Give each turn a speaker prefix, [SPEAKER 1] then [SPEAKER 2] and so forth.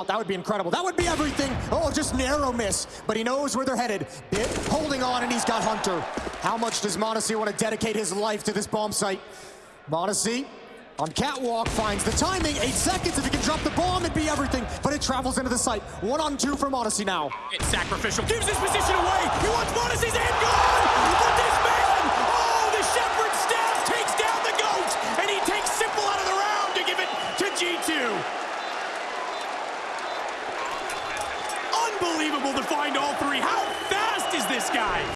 [SPEAKER 1] Oh, that would be incredible. That would be everything. Oh, just narrow miss. But he knows where they're headed. b1t holding on, and he's got Hunter. How much does m0NESY want to dedicate his life to this bomb site? m0NESY on catwalk finds the timing. Eight seconds. If he can drop the bomb, it'd be everything. But it travels into the site. One on two for m0NESY now.
[SPEAKER 2] It's sacrificial. Gives his position away. He wants m0NESY's end gone. But this man, oh, the Shepherd staff takes down the GOAT. And he takes s1mple out of the round to give it to G2. Unbelievable to find all three. How fast is this guy?